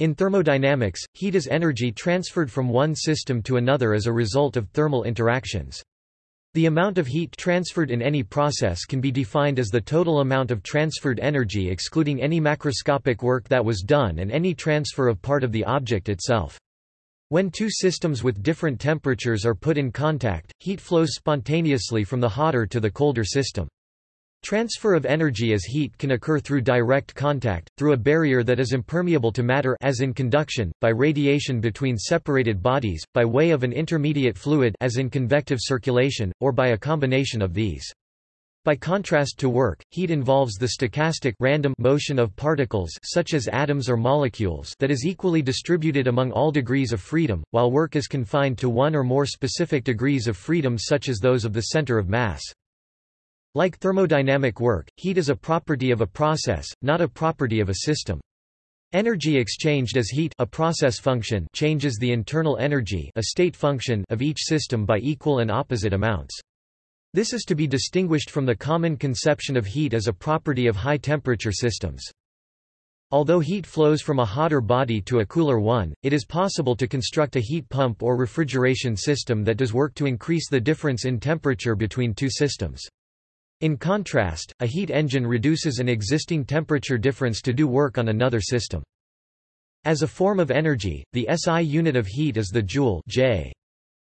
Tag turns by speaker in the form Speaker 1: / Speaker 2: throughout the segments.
Speaker 1: In thermodynamics, heat is energy transferred from one system to another as a result of thermal interactions. The amount of heat transferred in any process can be defined as the total amount of transferred energy excluding any macroscopic work that was done and any transfer of part of the object itself. When two systems with different temperatures are put in contact, heat flows spontaneously from the hotter to the colder system. Transfer of energy as heat can occur through direct contact, through a barrier that is impermeable to matter as in conduction, by radiation between separated bodies, by way of an intermediate fluid as in convective circulation, or by a combination of these. By contrast to work, heat involves the stochastic random motion of particles such as atoms or molecules that is equally distributed among all degrees of freedom, while work is confined to one or more specific degrees of freedom such as those of the center of mass. Like thermodynamic work, heat is a property of a process, not a property of a system. Energy exchanged as heat a process function changes the internal energy a state function of each system by equal and opposite amounts. This is to be distinguished from the common conception of heat as a property of high-temperature systems. Although heat flows from a hotter body to a cooler one, it is possible to construct a heat pump or refrigeration system that does work to increase the difference in temperature between two systems. In contrast, a heat engine reduces an existing temperature difference to do work on another system. As a form of energy, the SI unit of heat is the joule J.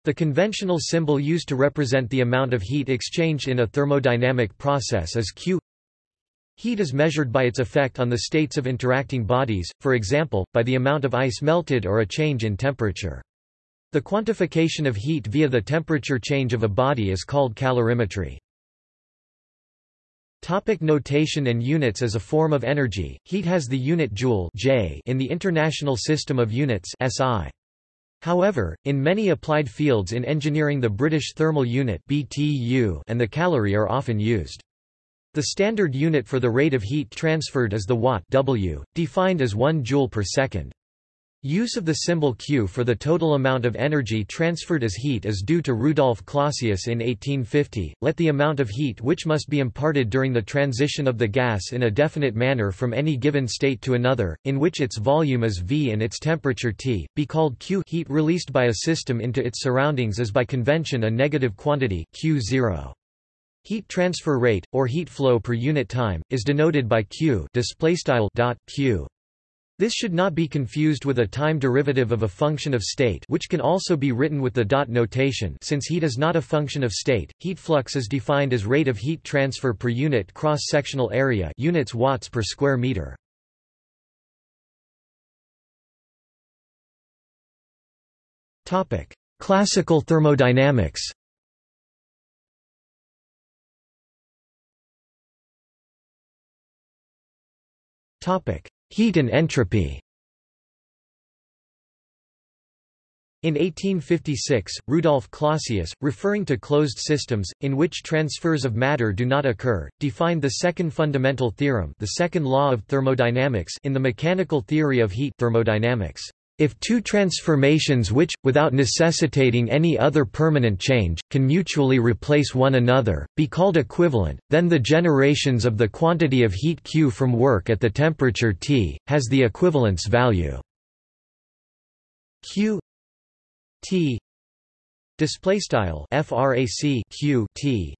Speaker 1: The conventional symbol used to represent the amount of heat exchanged in a thermodynamic process is Q. Heat is measured by its effect on the states of interacting bodies, for example, by the amount of ice melted or a change in temperature. The quantification of heat via the temperature change of a body is called calorimetry. Topic notation and units As a form of energy, heat has the unit joule J in the International System of Units SI. However, in many applied fields in engineering the British Thermal Unit BTU and the calorie are often used. The standard unit for the rate of heat transferred is the watt W, defined as 1 joule per second. Use of the symbol Q for the total amount of energy transferred as heat is due to Rudolf Clausius in 1850. Let the amount of heat which must be imparted during the transition of the gas in a definite manner from any given state to another, in which its volume is V and its temperature T, be called Q. Heat released by a system into its surroundings is by convention a negative quantity Q0. Heat transfer rate, or heat flow per unit time, is denoted by Q. Dot Q. This should not be confused with a time derivative of a function of state which can also be written with the dot notation since heat is not a function of state, heat flux is defined as rate of heat transfer per unit cross-sectional area units watts per square meter. Classical thermodynamics Topic: Heat and entropy In 1856, Rudolf Clausius, referring to closed systems, in which transfers of matter do not occur, defined the second fundamental theorem the second law of thermodynamics in the mechanical theory of heat thermodynamics. If two transformations which, without necessitating any other permanent change, can mutually replace one another, be called equivalent, then the generations of the quantity of heat Q from work at the temperature T, has the equivalence value. Q T displaystyle frac Q T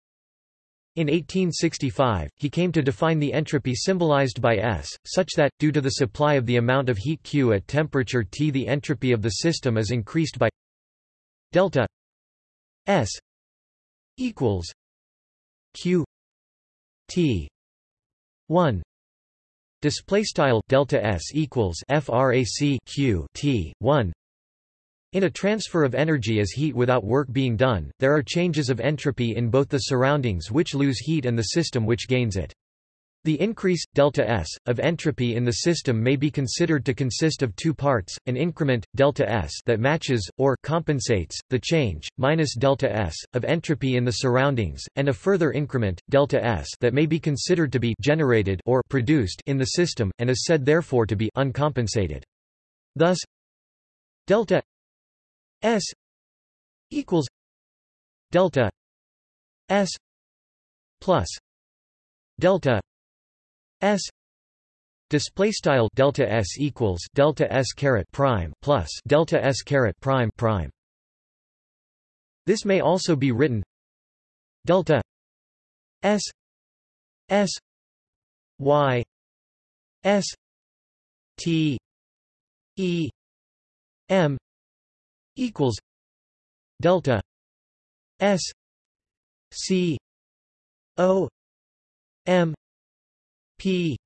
Speaker 1: in 1865, he came to define the entropy symbolized by S, such that, due to the supply of the amount of heat Q at temperature T the entropy of the system is increased by delta S equals Q T 1 display style delta S equals frac Q T 1 in a transfer of energy as heat without work being done, there are changes of entropy in both the surroundings which lose heat and the system which gains it. The increase, delta S, of entropy in the system may be considered to consist of two parts, an increment, delta S that matches, or compensates, the change, minus delta S, of entropy in the surroundings, and a further increment, delta S that may be considered to be generated or produced in the system, and is said therefore to be uncompensated. Thus delta S equals delta S plus delta S display style delta s equals delta s caret prime plus delta s caret prime prime. This may also be written delta s s y s t e m equals delta s c o m p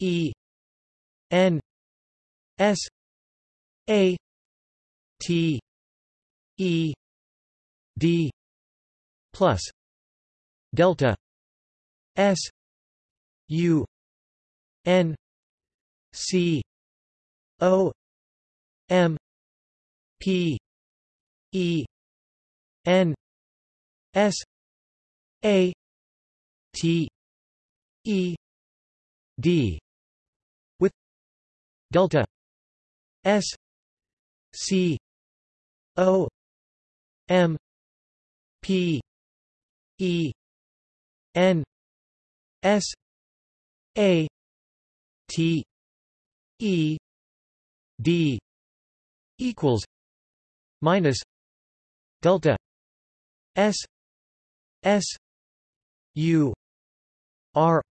Speaker 1: e n s a t e d plus delta s u n c o m p e n s a t e d with delta s c o m p e n s a t e d equals minus delta s s u r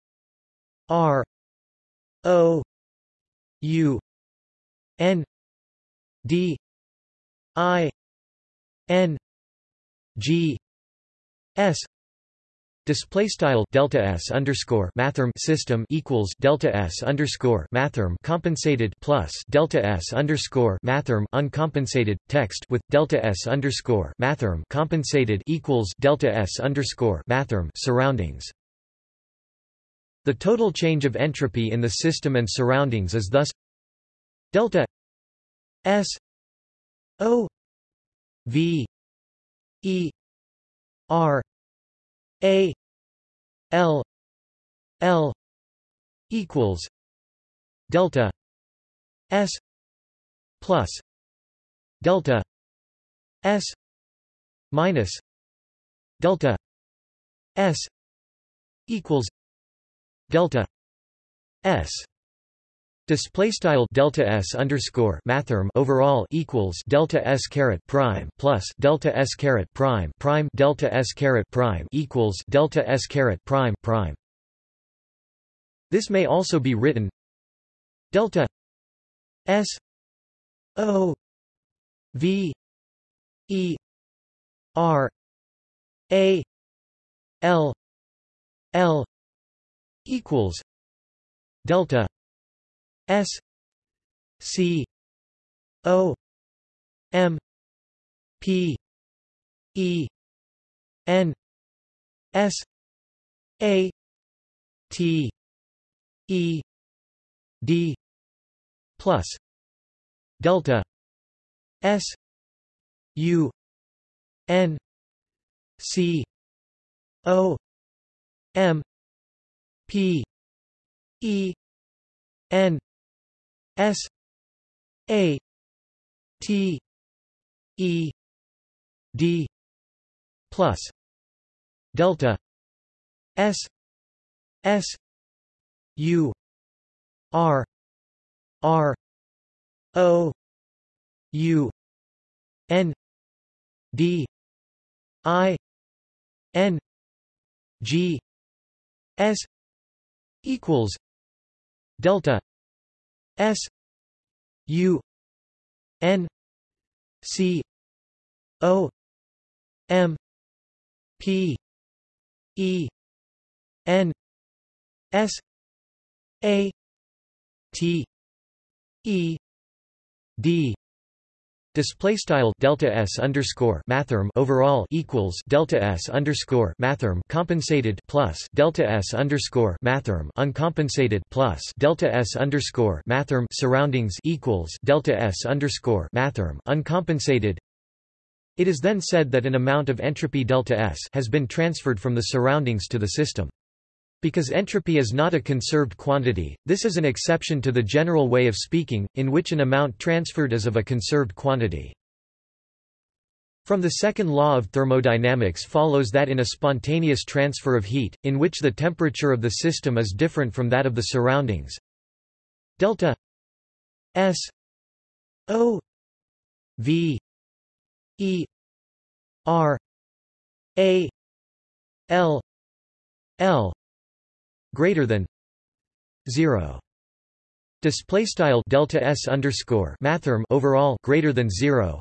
Speaker 1: r o u n d i n g s Display style delta s underscore mathrm system equals delta s underscore mathrm compensated plus delta s underscore mathrm uncompensated text with delta s underscore mathrm compensated equals delta s underscore mathrm surroundings. The total change of entropy in the system and surroundings is thus delta s o v e r a L L equals delta S plus delta S minus delta S equals delta S Display style delta s underscore mathrm overall equals delta s caret prime plus delta s caret prime prime delta s caret prime equals delta s caret prime prime. This may also be written delta s o v e r a l l equals delta S C O M P E N S A T E D plus delta S U N C O M P E N S A T E D plus delta S S U R R O U N D I N G S equals delta S U N C O M P E N S A T E D Display style delta s underscore mathrm overall equals delta s underscore mathrm compensated plus delta s underscore mathrm uncompensated plus delta s underscore mathrm surroundings equals delta s underscore mathrm uncompensated. It is then said that an amount of entropy delta s has been transferred from the surroundings to the system. Because entropy is not a conserved quantity, this is an exception to the general way of speaking, in which an amount transferred is of a conserved quantity. From the second law of thermodynamics follows that in a spontaneous transfer of heat, in which the temperature of the system is different from that of the surroundings, delta s o v e r a l l greater than 0 display style delta s underscore mathrm overall greater than 0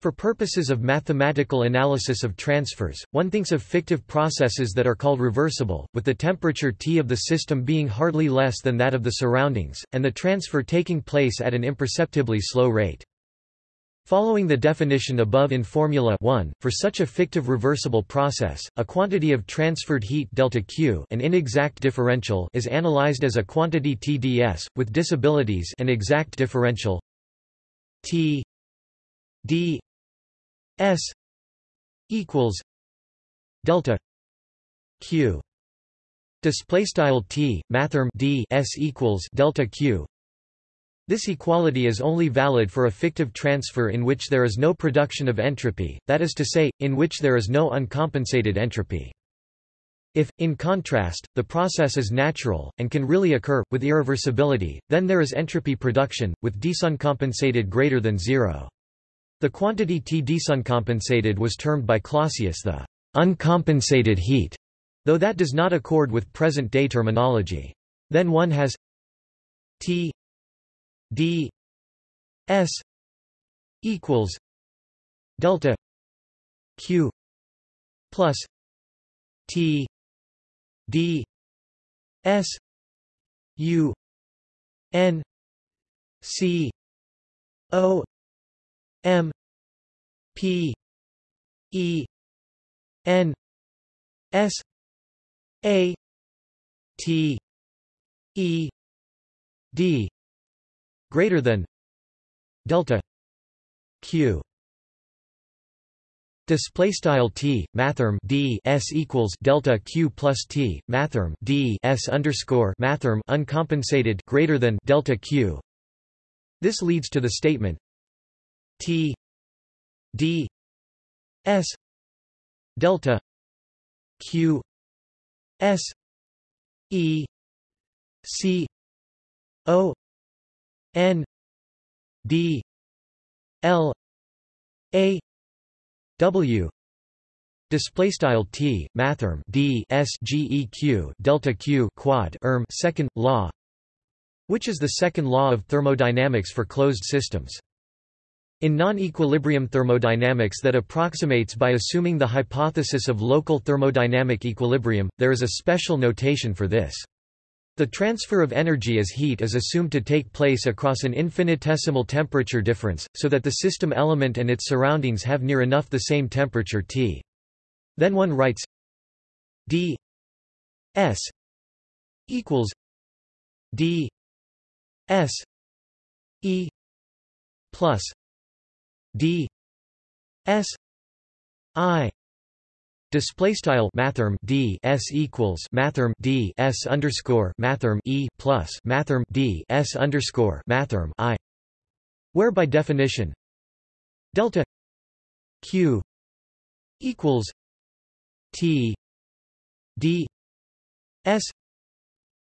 Speaker 1: for purposes of mathematical analysis of transfers, one thinks of fictive processes that are called reversible, with the temperature T of the system being hardly less than that of the surroundings, and the transfer taking place at an imperceptibly slow rate. Following the definition above in Formula 1, for such a fictive reversible process, a quantity of transferred heat delta Q an inexact differential is analyzed as a quantity TdS, with disabilities an exact differential T d S equals delta Q. Display style T mathrm D S equals delta Q this equality is only valid for a fictive transfer in which there is no production of entropy, that is to say, in which there is no uncompensated entropy. If, in contrast, the process is natural, and can really occur, with irreversibility, then there is entropy production, with desuncompensated greater than zero. The quantity T desuncompensated was termed by Clausius the uncompensated heat, though that does not accord with present-day terminology. Then one has T d s equals delta q plus T d s u n c o M P E N S A T E D greater than delta Q Display style t mathrm d s equals delta q plus t mathrm d s underscore mathrm uncompensated greater than delta q. This leads to the statement T D S delta Q S E C O N D L A W Display style t mathrm d s geq delta q quad erm second law, which is the second law of thermodynamics for closed systems. In non-equilibrium thermodynamics that approximates by assuming the hypothesis of local thermodynamic equilibrium, there is a special notation for this. The transfer of energy as heat is assumed to take place across an infinitesimal temperature difference, so that the system element and its surroundings have near enough the same temperature T. Then one writes d s equals d s e plus d s i display style mathrm d s equals mathrm d s underscore mathrm e plus mathrm d s underscore mathrm i where by definition delta q equals t d s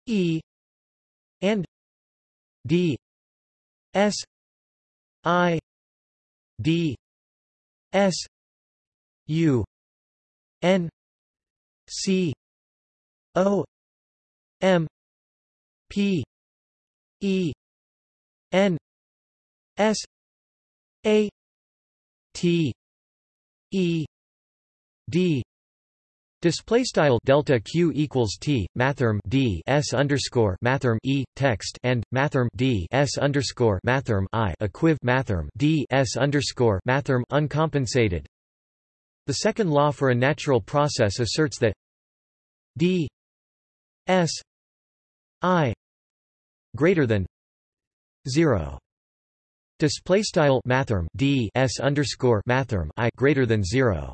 Speaker 1: e and d s i d s u n c o m p e n s a t e d Display style delta q equals t mathrm d s underscore mathrm e text and mathrm d s underscore mathrm i equiv mathrm d s underscore mathrm uncompensated. The second law for a natural process asserts that d s i greater than zero. Display style mathrm d s underscore mathrm i greater than zero.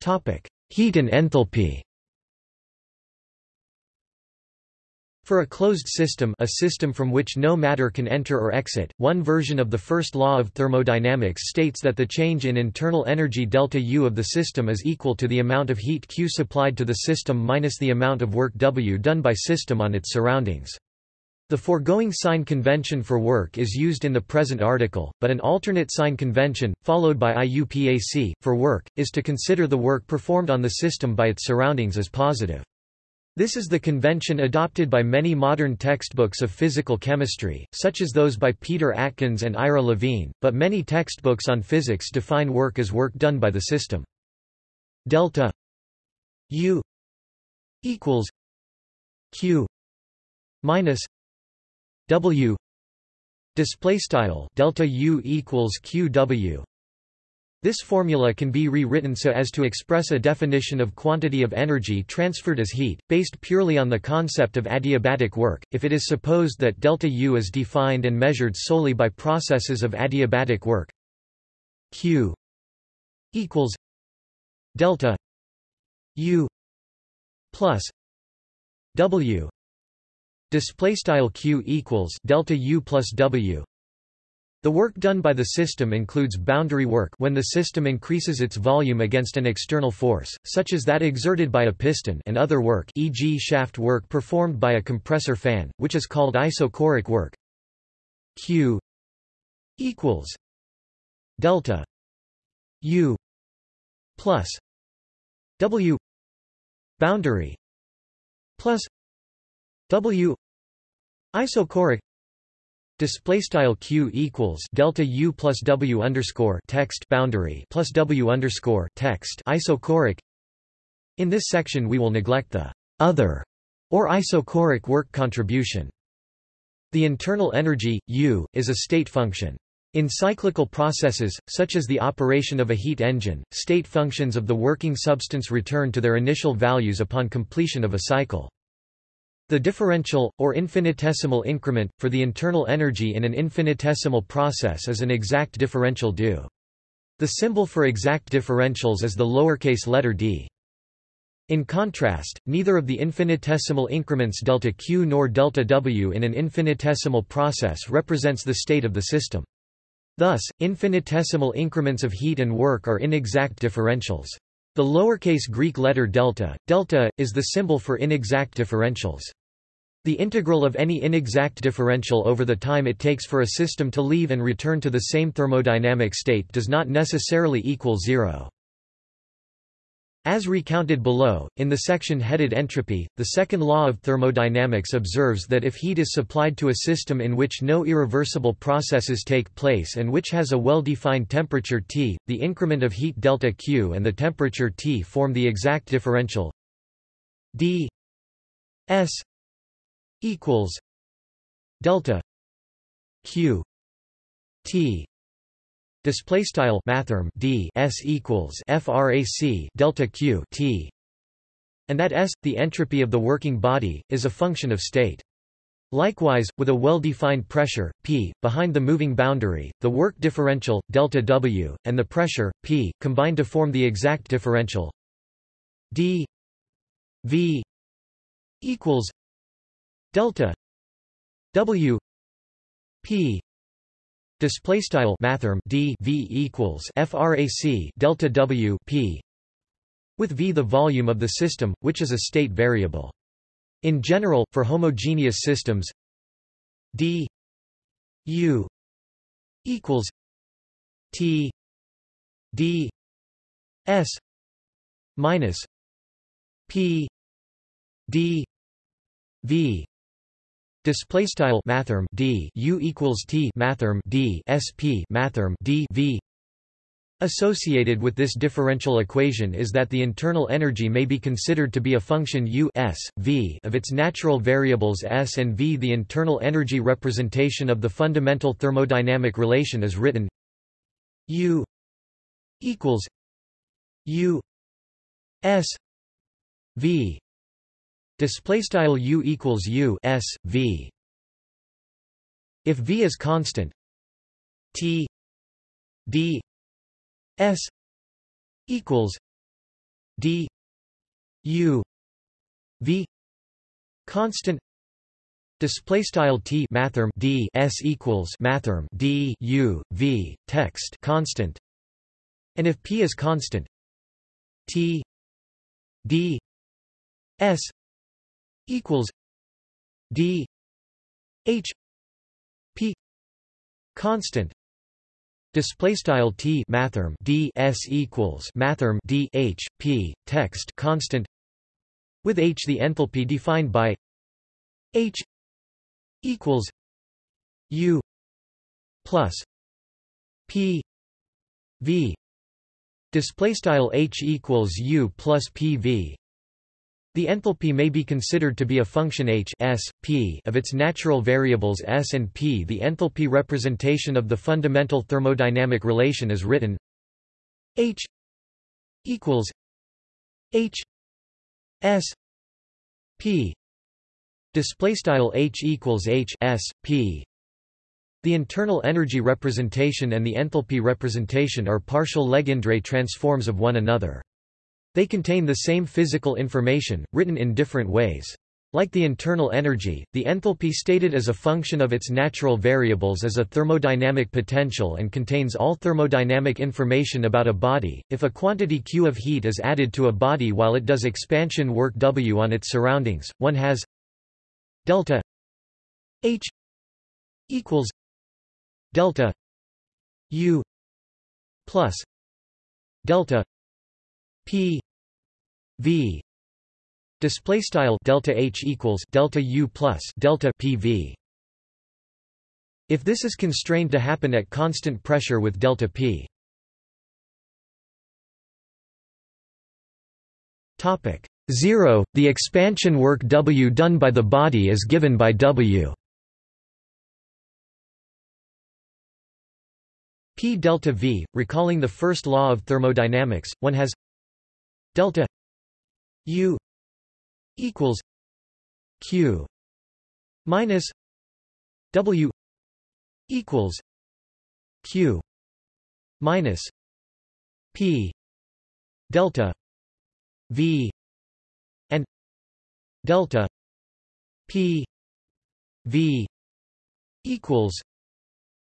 Speaker 1: Topic: Heat and enthalpy. For a closed system a system from which no matter can enter or exit, one version of the first law of thermodynamics states that the change in internal energy delta U of the system is equal to the amount of heat Q supplied to the system minus the amount of work W done by system on its surroundings. The foregoing sign convention for work is used in the present article, but an alternate sign convention, followed by IUPAC, for work, is to consider the work performed on the system by its surroundings as positive. This is the convention adopted by many modern textbooks of physical chemistry, such as those by Peter Atkins and Ira Levine, but many textbooks on physics define work as work done by the system. Delta U equals Q minus W display style delta U equals QW this formula can be rewritten so as to express a definition of quantity of energy transferred as heat, based purely on the concept of adiabatic work, if it is supposed that delta U is defined and measured solely by processes of adiabatic work. Q equals delta U plus W display style Q equals delta U plus W the work done by the system includes boundary work when the system increases its volume against an external force, such as that exerted by a piston and other work e.g. shaft work performed by a compressor fan, which is called isochoric work. Q equals delta U plus W boundary plus W isochoric Display style q equals delta u plus w underscore text boundary plus w underscore text isochoric. In this section, we will neglect the other or isochoric work contribution. The internal energy U is a state function. In cyclical processes, such as the operation of a heat engine, state functions of the working substance return to their initial values upon completion of a cycle. The differential, or infinitesimal increment, for the internal energy in an infinitesimal process is an exact differential due. The symbol for exact differentials is the lowercase letter d. In contrast, neither of the infinitesimal increments delta q nor delta w in an infinitesimal process represents the state of the system. Thus, infinitesimal increments of heat and work are inexact differentials. The lowercase Greek letter delta, delta, is the symbol for inexact differentials. The integral of any inexact differential over the time it takes for a system to leave and return to the same thermodynamic state does not necessarily equal zero. As recounted below, in the section headed Entropy, the second law of thermodynamics observes that if heat is supplied to a system in which no irreversible processes take place and which has a well-defined temperature T, the increment of heat delta Q and the temperature T form the exact differential d s equals delta q t display style mathrm d s equals frac delta q t and that s the entropy of the working body is a function of state. Likewise, with a well-defined pressure, P, behind the moving boundary, the work differential, delta W, and the pressure, P, combine to form the exact differential d V equals delta w p display style mathrm d v equals frac delta w p with v the volume of the system which is a state variable. In general for homogeneous systems d u equals t d s minus p d v Display style mathrm d u equals t mathrm d sp mathrm d v. Associated with this differential equation is that the internal energy may be considered to be a function u s, v of its natural variables s and v. The internal energy representation of the fundamental thermodynamic relation is written u equals u s v Display style u equals u s v. If v is constant, t d s equals d u v constant Display style t mathrm d s equals mathrm d u v text constant, and if p is constant, t d s equals d h p constant display style t mathrm d s equals mathrm d h p text constant with h the enthalpy defined by h equals u plus p v display style h equals u plus pv the enthalpy may be considered to be a function h s, p of its natural variables s and p. The enthalpy representation of the fundamental thermodynamic relation is written h equals h s p display style h equals h s p the internal energy representation and the enthalpy representation are partial Legendre transforms of one another. They contain the same physical information, written in different ways. Like the internal energy, the enthalpy stated as a function of its natural variables is a thermodynamic potential and contains all thermodynamic information about a body. If a quantity Q of heat is added to a body while it does expansion work W on its surroundings, one has delta H equals delta U plus delta P V display style delta H equals delta U plus delta PV if this is constrained to happen at constant pressure with delta P. Topic 0 the expansion work W done by the body is given by W. P delta V recalling the first law of thermodynamics one has delta U equals Q minus W equals Q minus P delta V and delta P V equals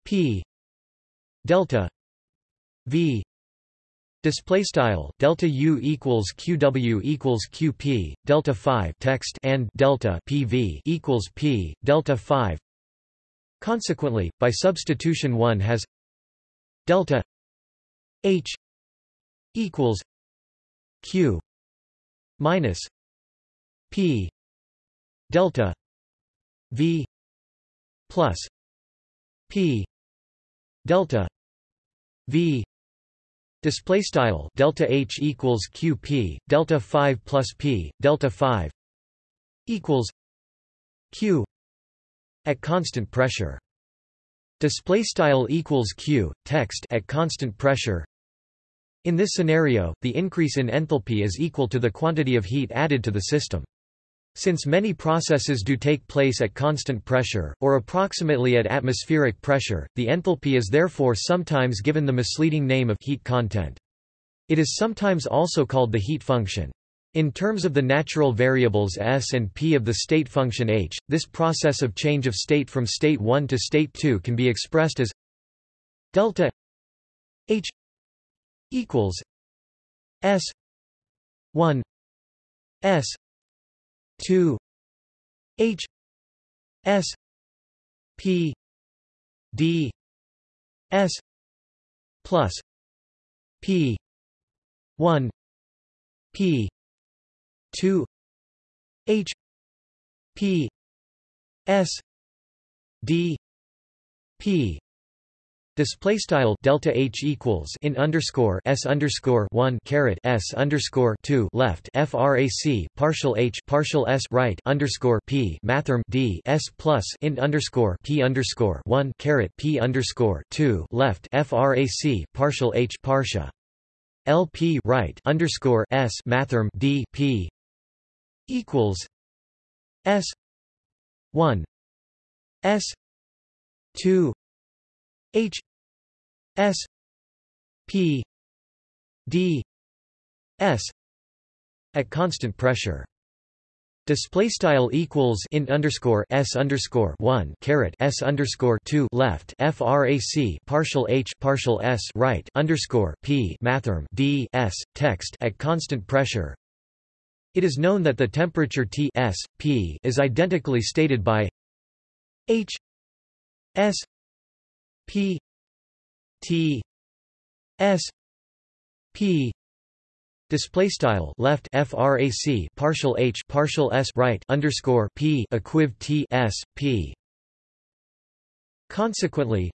Speaker 1: P delta V Display style delta U equals QW equals QP delta 5 text and delta PV equals P delta 5 Consequently by substitution one has delta H equals Q minus P delta V plus P delta V Display style delta H equals QP delta 5 plus P delta 5 equals Q at constant pressure. Display style equals Q text at constant pressure. In this scenario, the increase in enthalpy is equal to the quantity of heat added to the system. Since many processes do take place at constant pressure, or approximately at atmospheric pressure, the enthalpy is therefore sometimes given the misleading name of heat content. It is sometimes also called the heat function. In terms of the natural variables s and p of the state function h, this process of change of state from state 1 to state 2 can be expressed as delta h equals s 1 s 2 H S P D S plus P 1 P 2 H P S D P Display style delta H equals in underscore S underscore one caret S underscore two left FRAC partial H partial S right underscore P mathrm D S plus in underscore P underscore one caret P underscore two left FRAC partial H partial LP right underscore S mathrm D P equals S one S two H S P D S at constant pressure. Display style equals int underscore s underscore one caret s underscore two left frac partial h partial s right underscore p mathrm d s text at constant pressure. It is known that the temperature T s p is identically stated by h s p T s p Display style left frac partial h partial s right underscore p equiv t s p. Consequently,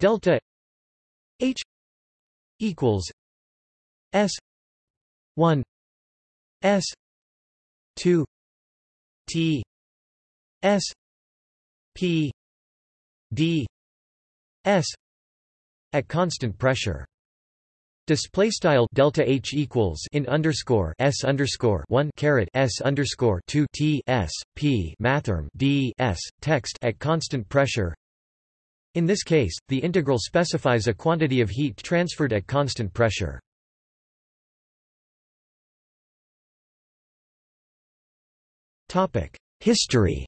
Speaker 1: delta h equals s one s two t s p d s at constant pressure. Display style delta H equals in underscore S underscore one caret S underscore two T S P mathrm D S text at constant pressure. In this case, the integral specifies a quantity of heat transferred at constant pressure. Topic: History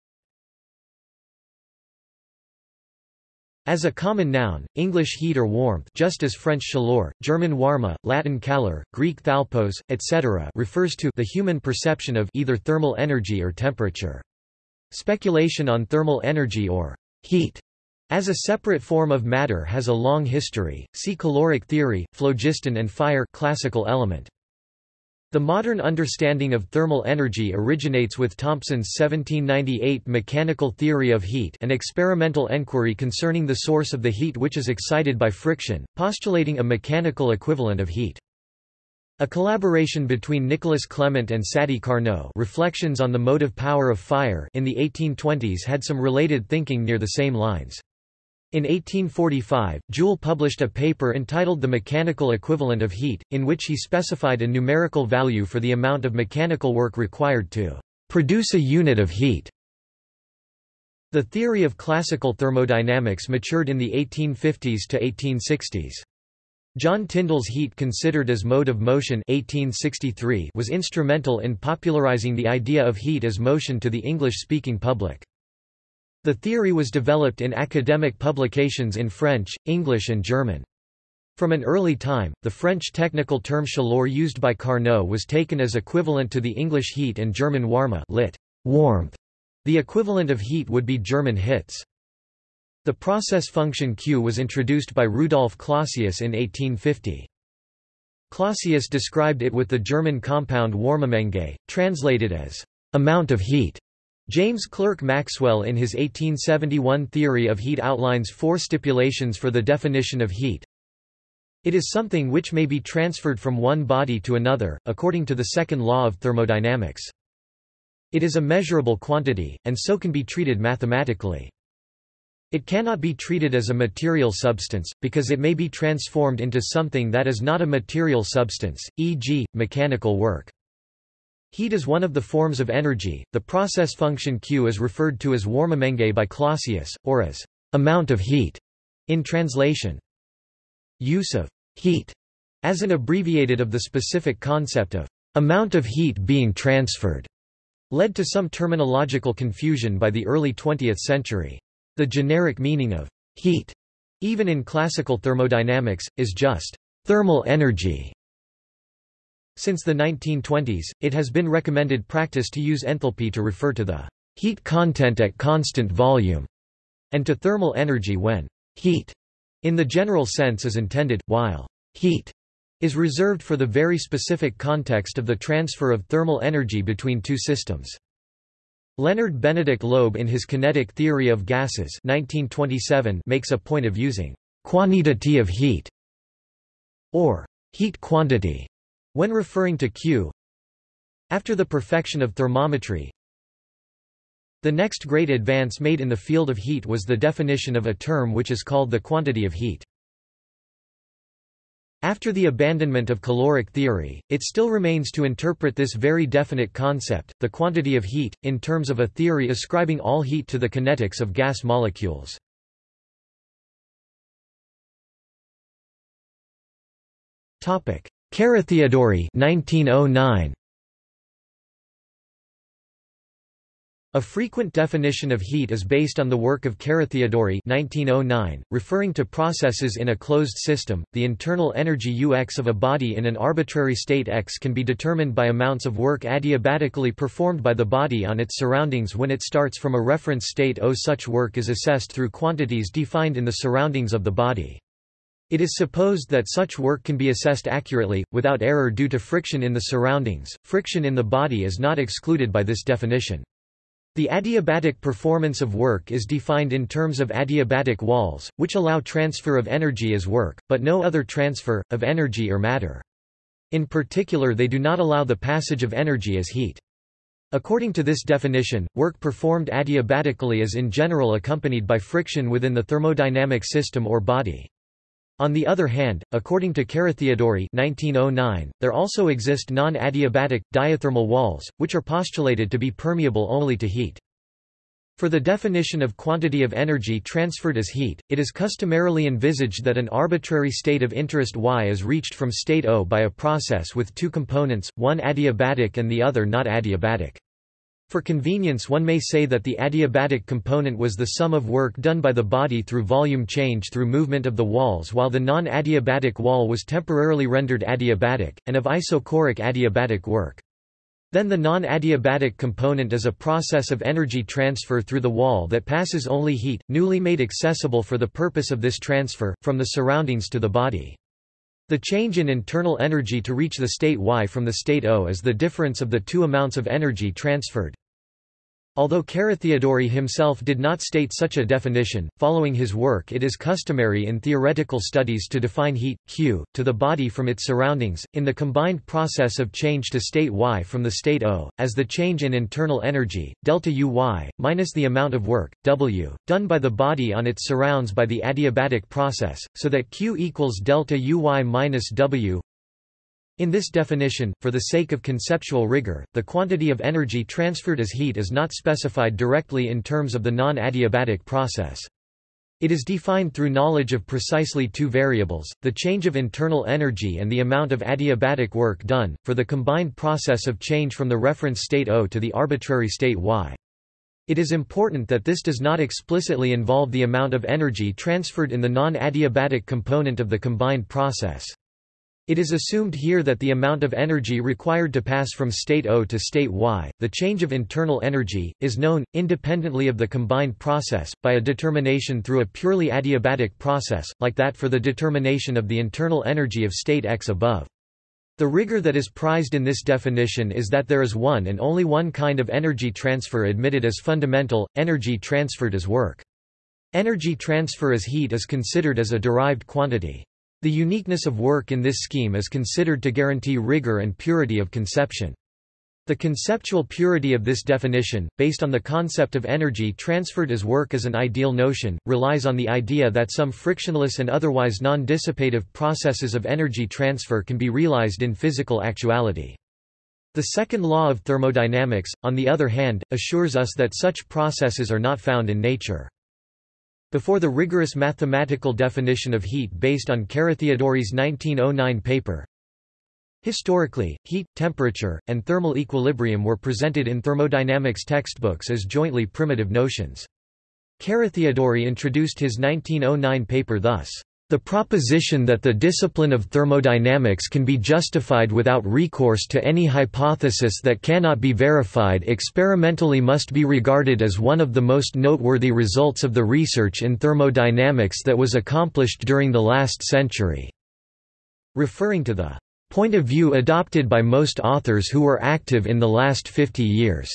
Speaker 1: As a common noun, English heat or warmth just as French chaleur, German warme, Latin calor, Greek thalpos, etc. refers to the human perception of either thermal energy or temperature. Speculation on thermal energy or heat as a separate form of matter has a long history. See caloric theory, phlogiston and fire classical element. The modern understanding of thermal energy originates with Thompson's 1798 mechanical theory of heat an experimental enquiry concerning the source of the heat which is excited by friction, postulating a mechanical equivalent of heat. A collaboration between Nicolas Clement and Sadi Carnot Reflections on the Motive Power of Fire in the 1820s had some related thinking near the same lines. In 1845, Joule published a paper entitled The Mechanical Equivalent of Heat, in which he specified a numerical value for the amount of mechanical work required to produce a unit of heat. The theory of classical thermodynamics matured in the 1850s to 1860s. John Tyndall's Heat Considered as Mode of Motion 1863 was instrumental in popularizing the idea of heat as motion to the English-speaking public. The theory was developed in academic publications in French, English and German. From an early time, the French technical term chaleur used by Carnot was taken as equivalent to the English heat and German warme lit. warmth. The equivalent of heat would be German hitze. The process function Q was introduced by Rudolf Clausius in 1850. Clausius described it with the German compound Wärmemenge, translated as amount of heat. James Clerk Maxwell in his 1871 theory of heat outlines four stipulations for the definition of heat. It is something which may be transferred from one body to another, according to the second law of thermodynamics. It is a measurable quantity, and so can be treated mathematically. It cannot be treated as a material substance, because it may be transformed into something that is not a material substance, e.g., mechanical work. Heat is one of the forms of energy. The process function Q is referred to as Wärmemenge by Clausius, or as amount of heat in translation. Use of heat as an abbreviated of the specific concept of amount of heat being transferred led to some terminological confusion by the early 20th century. The generic meaning of heat, even in classical thermodynamics, is just thermal energy. Since the 1920s, it has been recommended practice to use enthalpy to refer to the heat content at constant volume, and to thermal energy when heat in the general sense is intended, while heat is reserved for the very specific context of the transfer of thermal energy between two systems. Leonard Benedict Loeb in his Kinetic Theory of Gases 1927 makes a point of using quantity of heat or heat quantity when referring to Q After the perfection of thermometry The next great advance made in the field of heat was the definition of a term which is called the quantity of heat. After the abandonment of caloric theory, it still remains to interpret this very definite concept, the quantity of heat, in terms of a theory ascribing all heat to the kinetics of gas molecules. Carathéodory 1909 A frequent definition of heat is based on the work of Carathéodory 1909, referring to processes in a closed system. The internal energy UX of a body in an arbitrary state X can be determined by amounts of work adiabatically performed by the body on its surroundings when it starts from a reference state O. Such work is assessed through quantities defined in the surroundings of the body. It is supposed that such work can be assessed accurately, without error due to friction in the surroundings. Friction in the body is not excluded by this definition. The adiabatic performance of work is defined in terms of adiabatic walls, which allow transfer of energy as work, but no other transfer, of energy or matter. In particular they do not allow the passage of energy as heat. According to this definition, work performed adiabatically is in general accompanied by friction within the thermodynamic system or body. On the other hand, according to Carathéodory 1909, there also exist non-adiabatic, diathermal walls, which are postulated to be permeable only to heat. For the definition of quantity of energy transferred as heat, it is customarily envisaged that an arbitrary state of interest Y is reached from state O by a process with two components, one adiabatic and the other not adiabatic. For convenience one may say that the adiabatic component was the sum of work done by the body through volume change through movement of the walls while the non-adiabatic wall was temporarily rendered adiabatic, and of isochoric adiabatic work. Then the non-adiabatic component is a process of energy transfer through the wall that passes only heat, newly made accessible for the purpose of this transfer, from the surroundings to the body. The change in internal energy to reach the state Y from the state O is the difference of the two amounts of energy transferred. Although Carathéodory himself did not state such a definition, following his work it is customary in theoretical studies to define heat, Q, to the body from its surroundings, in the combined process of change to state Y from the state O, as the change in internal energy, delta Uy, minus the amount of work, W, done by the body on its surrounds by the adiabatic process, so that Q equals delta Uy minus W in this definition, for the sake of conceptual rigor, the quantity of energy transferred as heat is not specified directly in terms of the non-adiabatic process. It is defined through knowledge of precisely two variables, the change of internal energy and the amount of adiabatic work done, for the combined process of change from the reference state O to the arbitrary state Y. It is important that this does not explicitly involve the amount of energy transferred in the non-adiabatic component of the combined process. It is assumed here that the amount of energy required to pass from state O to state Y, the change of internal energy, is known, independently of the combined process, by a determination through a purely adiabatic process, like that for the determination of the internal energy of state X above. The rigor that is prized in this definition is that there is one and only one kind of energy transfer admitted as fundamental, energy transferred as work. Energy transfer as heat is considered as a derived quantity. The uniqueness of work in this scheme is considered to guarantee rigor and purity of conception. The conceptual purity of this definition, based on the concept of energy transferred as work as an ideal notion, relies on the idea that some frictionless and otherwise non-dissipative processes of energy transfer can be realized in physical actuality. The second law of thermodynamics, on the other hand, assures us that such processes are not found in nature. Before the rigorous mathematical definition of heat based on Carathéodory's 1909 paper, Historically, heat, temperature, and thermal equilibrium were presented in thermodynamics textbooks as jointly primitive notions. Carathéodory introduced his 1909 paper thus. The proposition that the discipline of thermodynamics can be justified without recourse to any hypothesis that cannot be verified experimentally must be regarded as one of the most noteworthy results of the research in thermodynamics that was accomplished during the last century." Referring to the "...point of view adopted by most authors who were active in the last 50 years."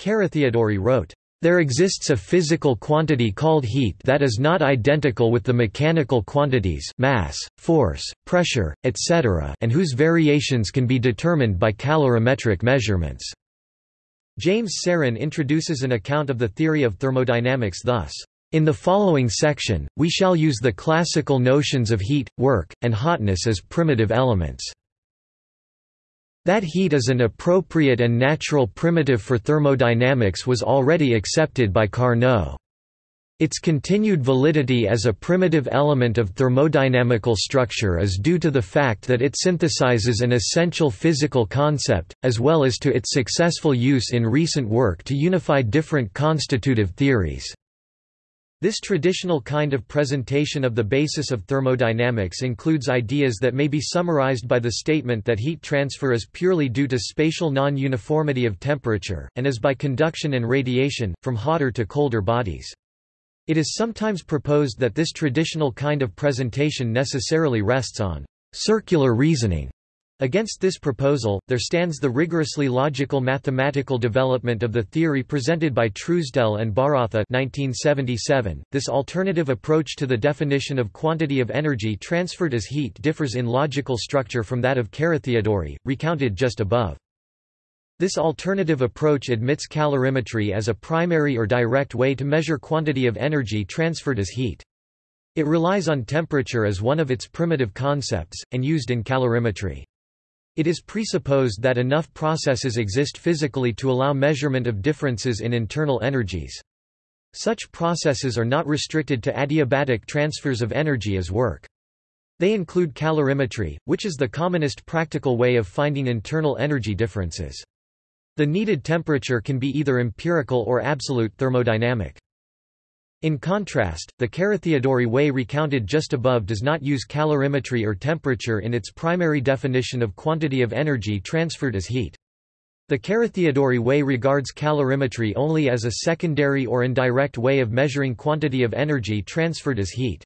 Speaker 1: Carathéodory wrote, there exists a physical quantity called heat that is not identical with the mechanical quantities mass, force, pressure, etc. and whose variations can be determined by calorimetric measurements. James Serrin introduces an account of the theory of thermodynamics thus. In the following section, we shall use the classical notions of heat, work, and hotness as primitive elements. That heat is an appropriate and natural primitive for thermodynamics was already accepted by Carnot. Its continued validity as a primitive element of thermodynamical structure is due to the fact that it synthesizes an essential physical concept, as well as to its successful use in recent work to unify different constitutive theories. This traditional kind of presentation of the basis of thermodynamics includes ideas that may be summarized by the statement that heat transfer is purely due to spatial non-uniformity of temperature, and is by conduction and radiation, from hotter to colder bodies. It is sometimes proposed that this traditional kind of presentation necessarily rests on circular reasoning. Against this proposal, there stands the rigorously logical mathematical development of the theory presented by Truesdell and Bharatha 1977. .This alternative approach to the definition of quantity of energy transferred as heat differs in logical structure from that of Carathéodory, recounted just above. This alternative approach admits calorimetry as a primary or direct way to measure quantity of energy transferred as heat. It relies on temperature as one of its primitive concepts, and used in calorimetry. It is presupposed that enough processes exist physically to allow measurement of differences in internal energies. Such processes are not restricted to adiabatic transfers of energy as work. They include calorimetry, which is the commonest practical way of finding internal energy differences. The needed temperature can be either empirical or absolute thermodynamic. In contrast, the Carathéodory way recounted just above does not use calorimetry or temperature in its primary definition of quantity of energy transferred as heat. The Carathéodory way regards calorimetry only as a secondary or indirect way of measuring quantity of energy transferred as heat.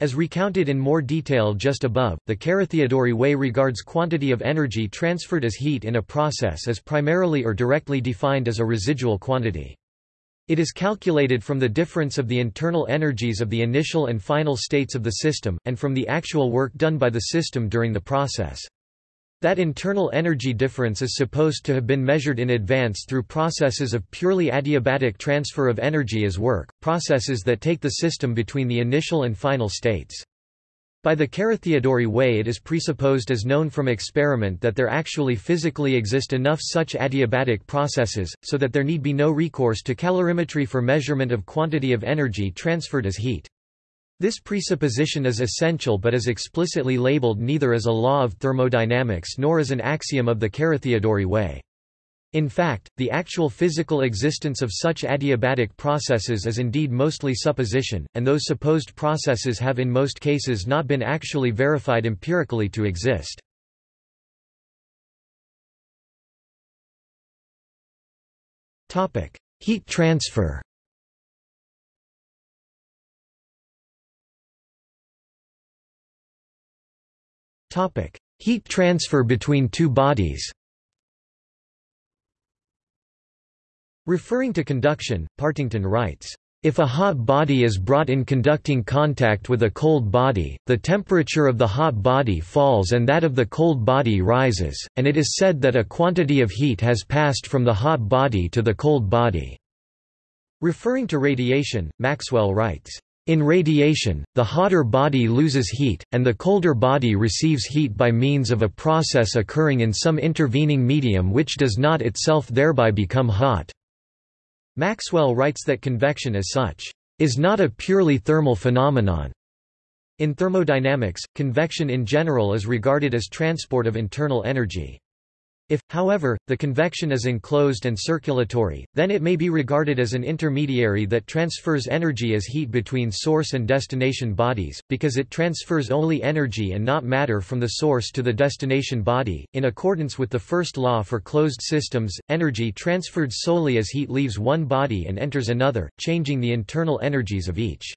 Speaker 1: As recounted in more detail just above, the Carathéodory way regards quantity of energy transferred as heat in a process as primarily or directly defined as a residual quantity. It is calculated from the difference of the internal energies of the initial and final states of the system, and from the actual work done by the system during the process. That internal energy difference is supposed to have been measured in advance through processes of purely adiabatic transfer of energy as work, processes that take the system between the initial and final states. By the Carathéodory way it is presupposed as known from experiment that there actually physically exist enough such adiabatic processes, so that there need be no recourse to calorimetry for measurement of quantity of energy transferred as heat. This presupposition is essential but is explicitly labeled neither as a law of thermodynamics nor as an axiom of the Carathéodory way. In fact, the actual physical existence of such adiabatic processes is indeed mostly supposition, and those supposed processes have in most cases not been actually verified empirically to exist. Heat transfer Heat transfer between two bodies. Referring to conduction, Partington writes, if a hot body is brought in conducting contact with a cold body, the temperature of the hot body falls and that of the cold body rises, and it is said that a quantity of heat has passed from the hot body to the cold body." Referring to radiation, Maxwell writes, in radiation, the hotter body loses heat, and the colder body receives heat by means of a process occurring in some intervening medium which does not itself thereby become hot. Maxwell writes that convection as such, is not a purely thermal phenomenon. In thermodynamics, convection in general is regarded as transport of internal energy. If, however, the convection is enclosed and circulatory, then it may be regarded as an intermediary that transfers energy as heat between source and destination bodies, because it transfers only energy and not matter from the source to the destination body. In accordance with the first law for closed systems, energy transferred solely as heat leaves one body and enters another, changing the internal energies of each.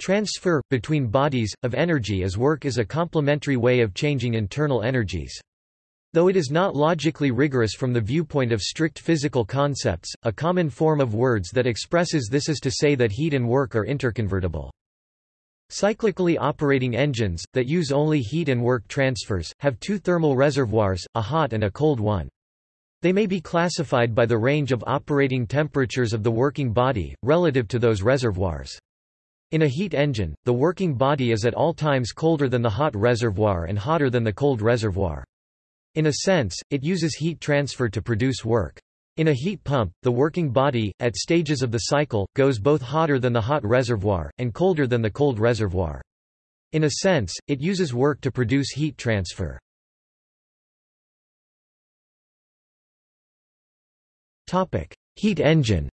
Speaker 1: Transfer, between bodies, of energy as work is a complementary way of changing internal energies. Though it is not logically rigorous from the viewpoint of strict physical concepts, a common form of words that expresses this is to say that heat and work are interconvertible. Cyclically operating engines, that use only heat and work transfers, have two thermal reservoirs, a hot and a cold one. They may be classified by the range of operating temperatures of the working body, relative to those reservoirs. In a heat engine, the working body is at all times colder than the hot reservoir and hotter than the cold reservoir. In a sense, it uses heat transfer to produce work. In a heat pump, the working body, at stages of the cycle, goes both hotter than the hot reservoir, and colder than the cold reservoir. In a sense, it uses work to produce heat transfer. Heat engine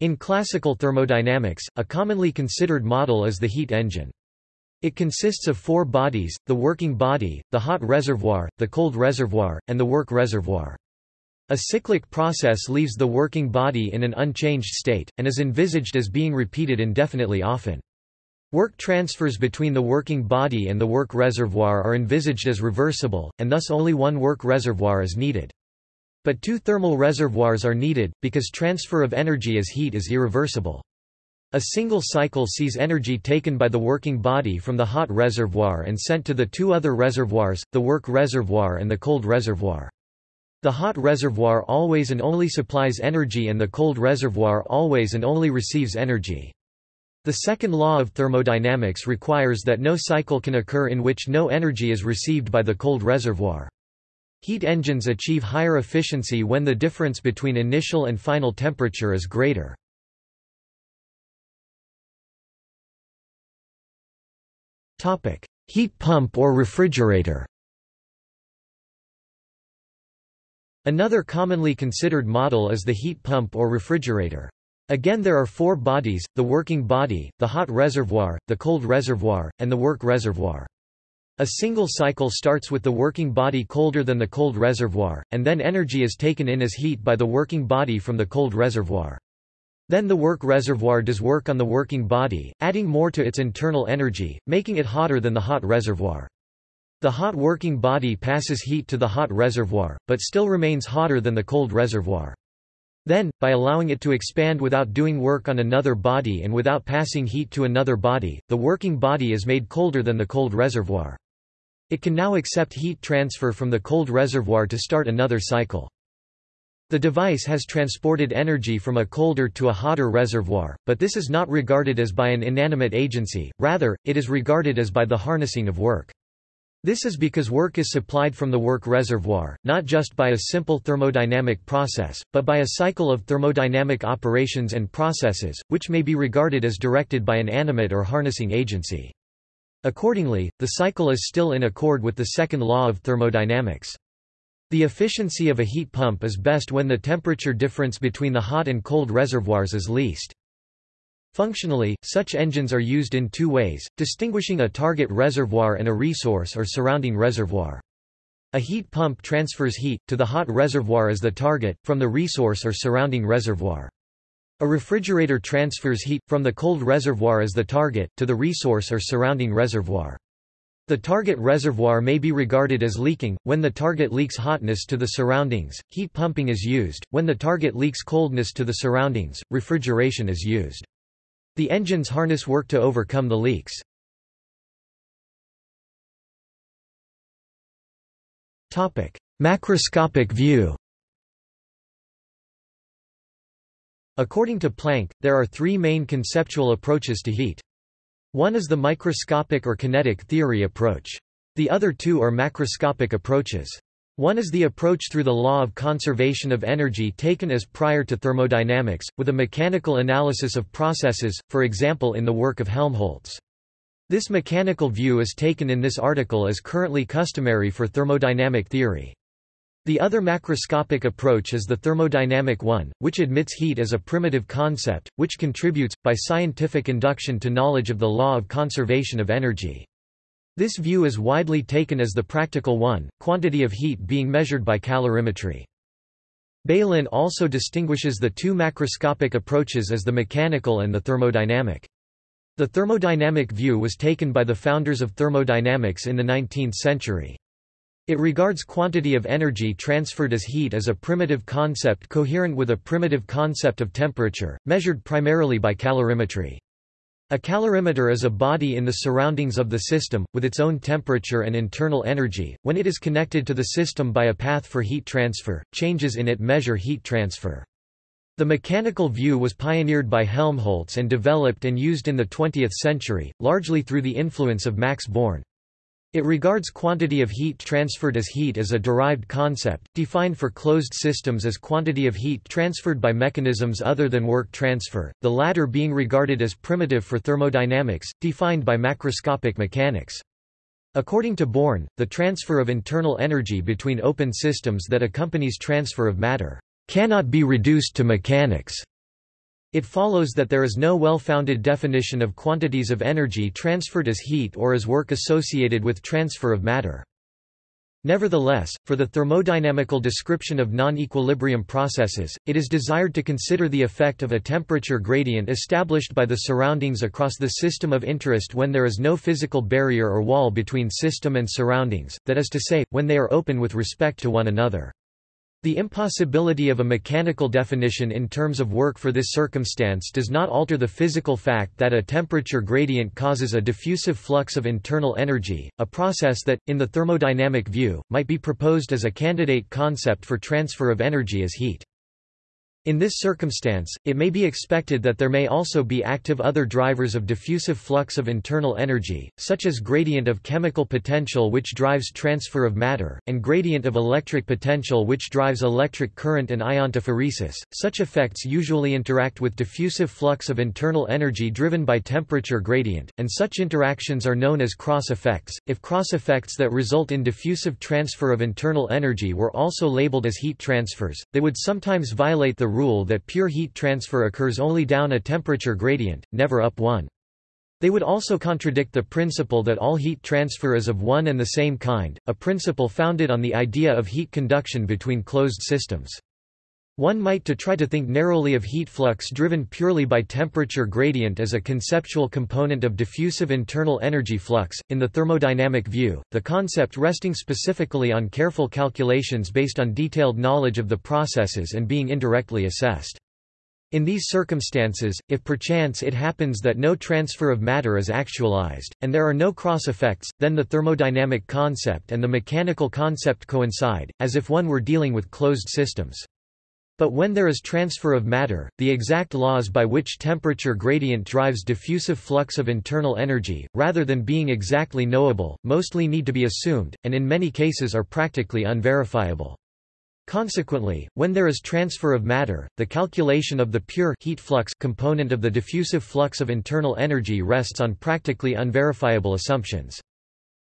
Speaker 1: In classical thermodynamics, a commonly considered model is the heat engine. It consists of four bodies, the working body, the hot reservoir, the cold reservoir, and the work reservoir. A cyclic process leaves the working body in an unchanged state, and is envisaged as being repeated indefinitely often. Work transfers between the working body and the work reservoir are envisaged as reversible, and thus only one work reservoir is needed. But two thermal reservoirs are needed, because transfer of energy as heat is irreversible. A single cycle sees energy taken by the working body from the hot reservoir and sent to the two other reservoirs, the work reservoir and the cold reservoir. The hot reservoir always and only supplies energy and the cold reservoir always and only receives energy. The second law of thermodynamics requires that no cycle can occur in which no energy is received by the cold reservoir. Heat engines achieve higher efficiency when the difference between initial and final temperature is greater. Heat pump or refrigerator Another commonly considered model is the heat pump or refrigerator. Again there are four bodies, the working body, the hot reservoir, the cold reservoir, and the work reservoir. A single cycle starts with the working body colder than the cold reservoir, and then energy is taken in as heat by the working body from the cold reservoir. Then the work reservoir does work on the working body, adding more to its internal energy, making it hotter than the hot reservoir. The hot working body passes heat to the hot reservoir, but still remains hotter than the cold reservoir. Then, by allowing it to expand without doing work on another body and without passing heat to another body, the working body is made colder than the cold reservoir. It can now accept heat transfer from the cold reservoir to start another cycle. The device has transported energy from a colder to a hotter reservoir, but this is not regarded as by an inanimate agency, rather, it is regarded as by the harnessing of work. This is because work is supplied from the work reservoir, not just by a simple thermodynamic process, but by a cycle of thermodynamic operations and processes, which may be regarded as directed by an animate or harnessing agency. Accordingly, the cycle is still in accord with the second law of thermodynamics. The efficiency of a heat pump is best when the temperature difference between the hot and cold reservoirs is least. Functionally, such engines are used in two ways, distinguishing a target reservoir and a resource or surrounding reservoir. A heat pump transfers heat, to the hot reservoir as the target, from the resource or surrounding reservoir. A refrigerator transfers heat, from the cold reservoir as the target, to the resource or surrounding reservoir. The target reservoir may be regarded as leaking, when the target leaks hotness to the surroundings, heat pumping is used, when the target leaks coldness to the surroundings, refrigeration is used. The engines harness work to overcome the leaks. Macroscopic view According to Planck, there are three main conceptual approaches to heat. One is the microscopic or kinetic theory approach. The other two are macroscopic approaches. One is the approach through the law of conservation of energy taken as prior to thermodynamics, with a mechanical analysis of processes, for example in the work of Helmholtz. This mechanical view is taken in this article as currently customary for thermodynamic theory. The other macroscopic approach is the thermodynamic one, which admits heat as a primitive concept, which contributes, by scientific induction to knowledge of the law of conservation of energy. This view is widely taken as the practical one, quantity of heat being measured by calorimetry. Bailyn also distinguishes the two macroscopic approaches as the mechanical and the thermodynamic. The thermodynamic view was taken by the founders of thermodynamics in the 19th century. It regards quantity of energy transferred as heat as a primitive concept coherent with a primitive concept of temperature, measured primarily by calorimetry. A calorimeter is a body in the surroundings of the system, with its own temperature and internal energy. When it is connected to the system by a path for heat transfer, changes in it measure heat transfer. The mechanical view was pioneered by Helmholtz and developed and used in the 20th century, largely through the influence of Max Born. It regards quantity of heat transferred as heat as a derived concept, defined for closed systems as quantity of heat transferred by mechanisms other than work transfer, the latter being regarded as primitive for thermodynamics, defined by macroscopic mechanics. According to Born, the transfer of internal energy between open systems that accompanies transfer of matter cannot be reduced to mechanics. It follows that there is no well-founded definition of quantities of energy transferred as heat or as work associated with transfer of matter. Nevertheless, for the thermodynamical description of non-equilibrium processes, it is desired to consider the effect of a temperature gradient established by the surroundings across the system of interest when there is no physical barrier or wall between system and surroundings, that is to say, when they are open with respect to one another. The impossibility of a mechanical definition in terms of work for this circumstance does not alter the physical fact that a temperature gradient causes a diffusive flux of internal energy, a process that, in the thermodynamic view, might be proposed as a candidate concept for transfer of energy as heat. In this circumstance, it may be expected that there may also be active other drivers of diffusive flux of internal energy, such as gradient of chemical potential which drives transfer of matter, and gradient of electric potential which drives electric current and iontophoresis. Such effects usually interact with diffusive flux of internal energy driven by temperature gradient, and such interactions are known as cross effects. If cross effects that result in diffusive transfer of internal energy were also labeled as heat transfers, they would sometimes violate the rule that pure heat transfer occurs only down a temperature gradient, never up one. They would also contradict the principle that all heat transfer is of one and the same kind, a principle founded on the idea of heat conduction between closed systems. One might to try to think narrowly of heat flux driven purely by temperature gradient as a conceptual component of diffusive internal energy flux. In the thermodynamic view, the concept resting specifically on careful calculations based on detailed knowledge of the processes and being indirectly assessed. In these circumstances, if perchance it happens that no transfer of matter is actualized, and there are no cross effects, then the thermodynamic concept and the mechanical concept coincide, as if one were dealing with closed systems. But when there is transfer of matter, the exact laws by which temperature gradient drives diffusive flux of internal energy, rather than being exactly knowable, mostly need to be assumed, and in many cases are practically unverifiable. Consequently, when there is transfer of matter, the calculation of the pure heat flux component of the diffusive flux of internal energy rests on practically unverifiable assumptions.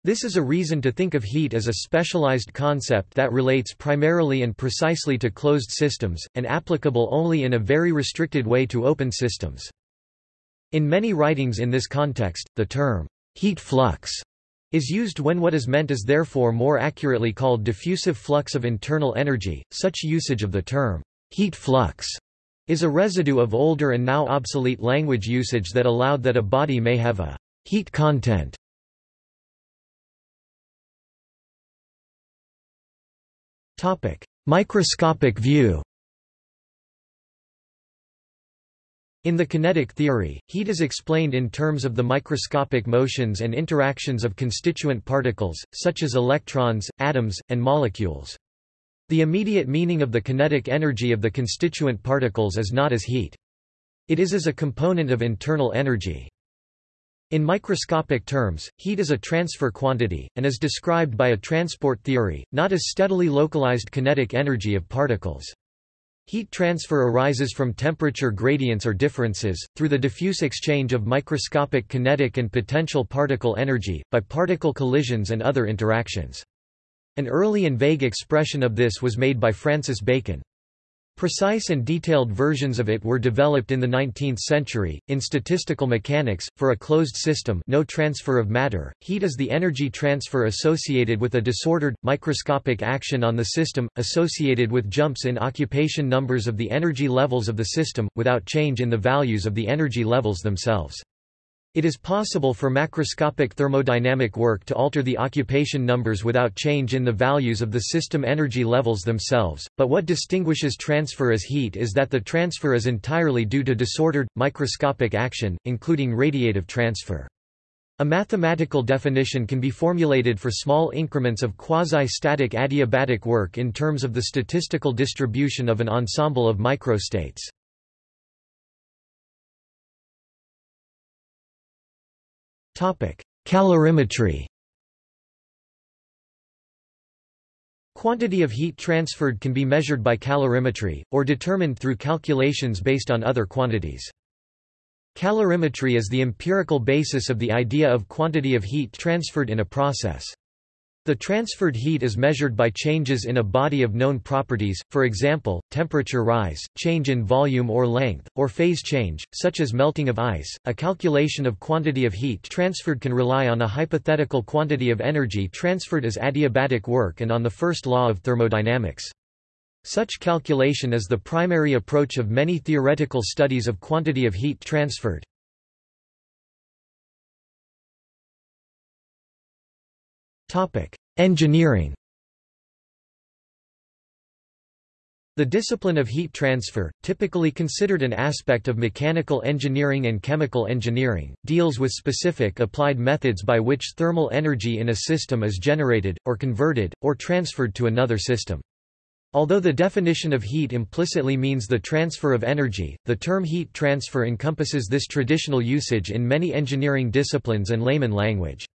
Speaker 1: This is a reason to think of heat as a specialized concept that relates primarily and precisely to closed systems, and applicable only in a very restricted way to open systems. In many writings in this context, the term, heat flux, is used when what is meant is therefore more accurately called diffusive flux of internal energy. Such usage of the term, heat flux, is a residue of older and now obsolete language usage that allowed that a body may have a heat content Microscopic view In the kinetic theory, heat is explained in terms of the microscopic motions and interactions of constituent particles, such as electrons, atoms, and molecules. The immediate meaning of the kinetic energy of the constituent particles is not as heat. It is as a component of internal energy. In microscopic terms, heat is a transfer quantity, and is described by a transport theory, not as steadily localized kinetic energy of particles. Heat transfer arises from temperature gradients or differences, through the diffuse exchange of microscopic kinetic and potential particle energy, by particle collisions and other interactions. An early and vague expression of this was made by Francis Bacon. Precise and detailed versions of it were developed in the 19th century. In statistical mechanics, for a closed system, no transfer of matter, heat is the energy transfer associated with a disordered microscopic action on the system associated with jumps in occupation numbers of the energy levels of the system without change in the values of the energy levels themselves. It is possible for macroscopic thermodynamic work to alter the occupation numbers without change in the values of the system energy levels themselves, but what distinguishes transfer as heat is that the transfer is entirely due to disordered, microscopic action, including radiative transfer. A mathematical definition can be formulated for small increments of quasi-static adiabatic work in terms of the statistical distribution of an ensemble of microstates. Calorimetry Quantity of heat transferred can be measured by calorimetry, or determined through calculations based on other quantities. Calorimetry is the empirical basis of the idea of quantity of heat transferred in a process. The transferred heat is measured by changes in a body of known properties, for example, temperature rise, change in volume or length, or phase change, such as melting of ice. A calculation of quantity of heat transferred can rely on a hypothetical quantity of energy transferred as adiabatic work and on the first law of thermodynamics. Such calculation is the primary approach of many theoretical studies of quantity of heat transferred. Engineering The discipline of heat transfer, typically considered an aspect of mechanical engineering and chemical engineering, deals with specific applied methods by which thermal energy in a system is generated, or converted, or transferred to another system. Although the definition of heat implicitly means the transfer of energy, the term heat transfer encompasses this traditional usage in many engineering disciplines and layman language.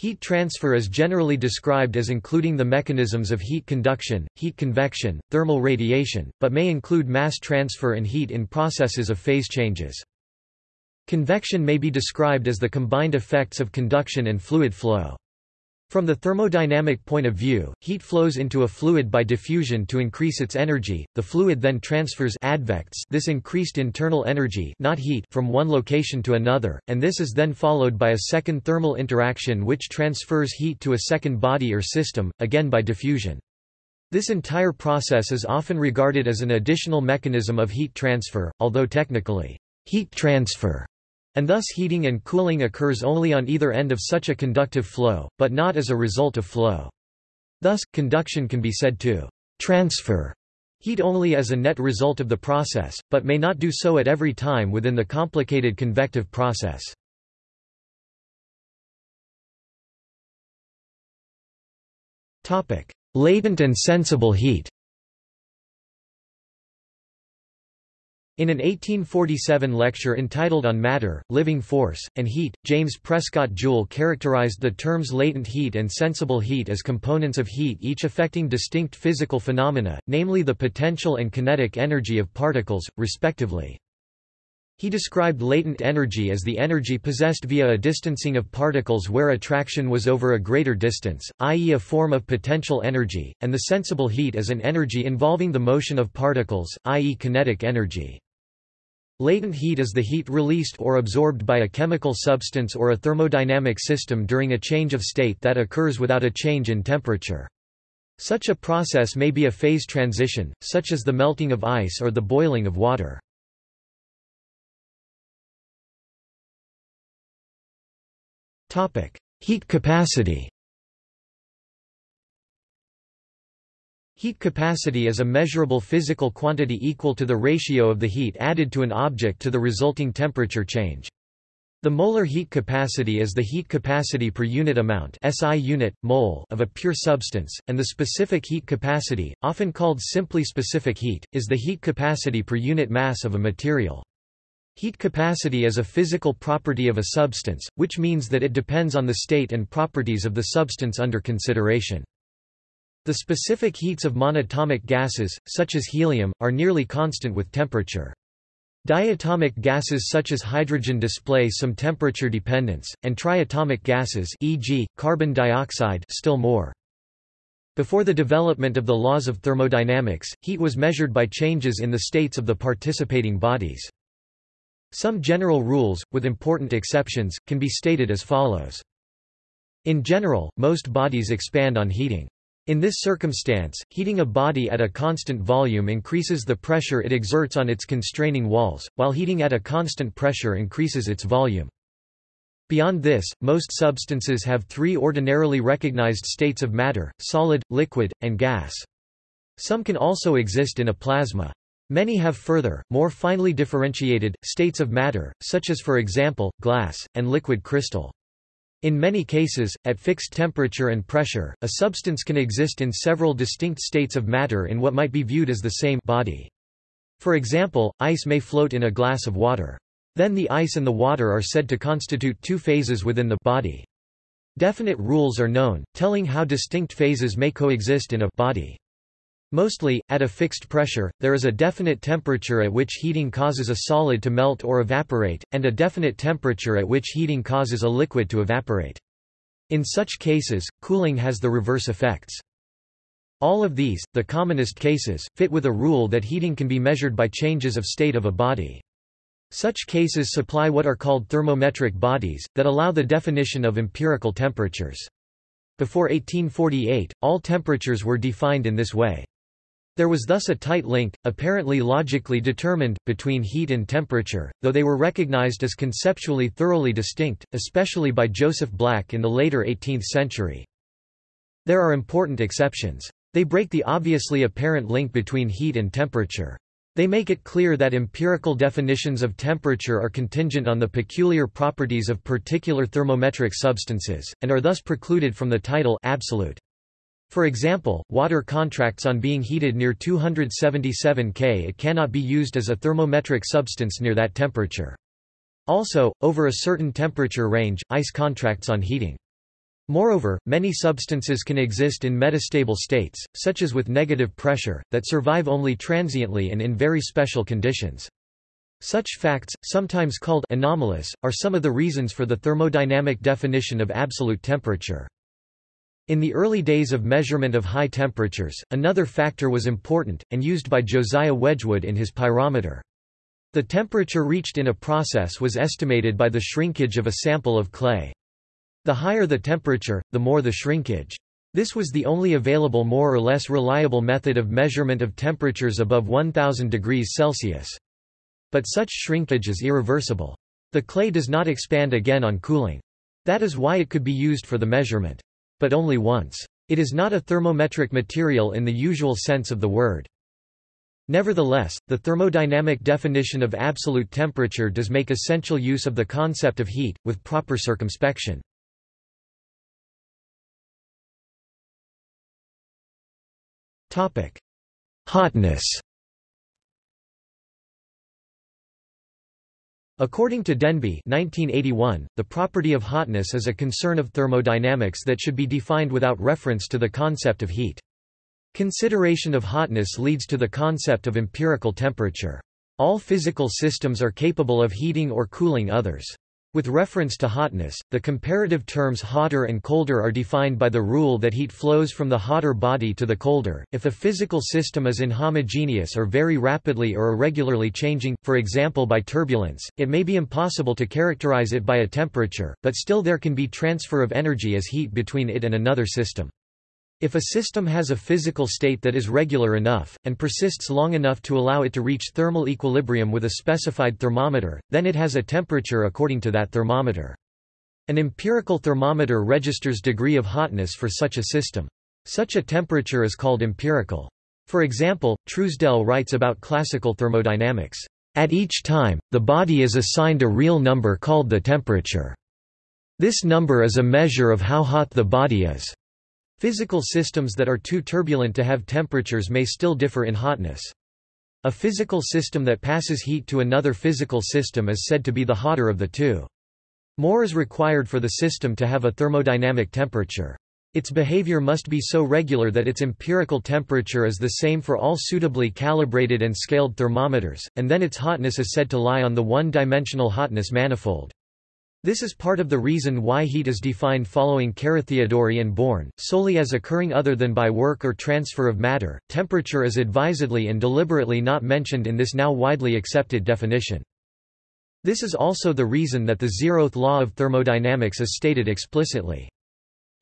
Speaker 1: Heat transfer is generally described as including the mechanisms of heat conduction, heat convection, thermal radiation, but may include mass transfer and heat in processes of phase changes. Convection may be described as the combined effects of conduction and fluid flow. From the thermodynamic point of view, heat flows into a fluid by diffusion to increase its energy, the fluid then transfers advects this increased internal energy not heat from one location to another, and this is then followed by a second thermal interaction which transfers heat to a second body or system, again by diffusion. This entire process is often regarded as an additional mechanism of heat transfer, although technically, heat transfer and thus heating and cooling occurs only on either end of such a conductive flow, but not as a result of flow. Thus, conduction can be said to transfer heat only as a net result of the process, but may not do so at every time within the complicated convective process. Latent and sensible heat In an 1847 lecture entitled On Matter, Living Force, and Heat, James Prescott Joule characterized the terms latent heat and sensible heat as components of heat each affecting distinct physical phenomena, namely the potential and kinetic energy of particles, respectively. He described latent energy as the energy possessed via a distancing of particles where attraction was over a greater distance, i.e. a form of potential energy, and the sensible heat as an energy involving the motion of particles, i.e. kinetic energy. Latent heat is the heat released or absorbed by a chemical substance or a thermodynamic system during a change of state that occurs without a change in temperature. Such a process may be a phase transition, such as the melting of ice or the boiling of water. Heat capacity Heat capacity is a measurable physical quantity equal to the ratio of the heat added to an object to the resulting temperature change. The molar heat capacity is the heat capacity per unit amount SI unit, mole of a pure substance, and the specific heat capacity, often called simply specific heat, is the heat capacity per unit mass of a material. Heat capacity is a physical property of a substance, which means that it depends on the state and properties of the substance under consideration. The specific heats of monatomic gases, such as helium, are nearly constant with temperature. Diatomic gases such as hydrogen display some temperature dependence, and triatomic gases e.g., carbon dioxide still more. Before the development of the laws of thermodynamics, heat was measured by changes in the states of the participating bodies. Some general rules, with important exceptions, can be stated as follows. In general, most bodies expand on heating. In this circumstance, heating a body at a constant volume increases the pressure it exerts on its constraining walls, while heating at a constant pressure increases its volume. Beyond this, most substances have three ordinarily recognized states of matter, solid, liquid, and gas. Some can also exist in a plasma. Many have further, more finely differentiated, states of matter, such as for example, glass, and liquid crystal. In many cases, at fixed temperature and pressure, a substance can exist in several distinct states of matter in what might be viewed as the same body. For example, ice may float in a glass of water. Then the ice and the water are said to constitute two phases within the body. Definite rules are known, telling how distinct phases may coexist in a body. Mostly, at a fixed pressure, there is a definite temperature at which heating causes a solid to melt or evaporate, and a definite temperature at which heating causes a liquid to evaporate. In such cases, cooling has the reverse effects. All of these, the commonest cases, fit with a rule that heating can be measured by changes of state of a body. Such cases supply what are called thermometric bodies, that allow the definition of empirical temperatures. Before 1848, all temperatures were defined in this way. There was thus a tight link, apparently logically determined, between heat and temperature, though they were recognized as conceptually thoroughly distinct, especially by Joseph Black in the later 18th century. There are important exceptions. They break the obviously apparent link between heat and temperature. They make it clear that empirical definitions of temperature are contingent on the peculiar properties of particular thermometric substances, and are thus precluded from the title absolute. For example, water contracts on being heated near 277 K. It cannot be used as a thermometric substance near that temperature. Also, over a certain temperature range, ice contracts on heating. Moreover, many substances can exist in metastable states, such as with negative pressure, that survive only transiently and in very special conditions. Such facts, sometimes called anomalous, are some of the reasons for the thermodynamic definition of absolute temperature. In the early days of measurement of high temperatures, another factor was important, and used by Josiah Wedgwood in his pyrometer. The temperature reached in a process was estimated by the shrinkage of a sample of clay. The higher the temperature, the more the shrinkage. This was the only available more or less reliable method of measurement of temperatures above 1000 degrees Celsius. But such shrinkage is irreversible. The clay does not expand again on cooling. That is why it could be used for the measurement but only once. It is not a thermometric material in the usual sense of the word. Nevertheless, the thermodynamic definition of absolute temperature does make essential use of the concept of heat, with proper circumspection. Hotness According to Denbigh 1981, the property of hotness is a concern of thermodynamics that should be defined without reference to the concept of heat. Consideration of hotness leads to the concept of empirical temperature. All physical systems are capable of heating or cooling others. With reference to hotness, the comparative terms hotter and colder are defined by the rule that heat flows from the hotter body to the colder. If a physical system is inhomogeneous or very rapidly or irregularly changing, for example by turbulence, it may be impossible to characterize it by a temperature, but still there can be transfer of energy as heat between it and another system. If a system has a physical state that is regular enough, and persists long enough to allow it to reach thermal equilibrium with a specified thermometer, then it has a temperature according to that thermometer. An empirical thermometer registers degree of hotness for such a system. Such a temperature is called empirical. For example, Truesdell writes about classical thermodynamics. At each time, the body is assigned a real number called the temperature. This number is a measure of how hot the body is. Physical systems that are too turbulent to have temperatures may still differ in hotness. A physical system that passes heat to another physical system is said to be the hotter of the two. More is required for the system to have a thermodynamic temperature. Its behavior must be so regular that its empirical temperature is the same for all suitably calibrated and scaled thermometers, and then its hotness is said to lie on the one-dimensional hotness manifold. This is part of the reason why heat is defined following Carathéodory and Born, solely as occurring other than by work or transfer of matter. Temperature is advisedly and deliberately not mentioned in this now widely accepted definition. This is also the reason that the zeroth law of thermodynamics is stated explicitly.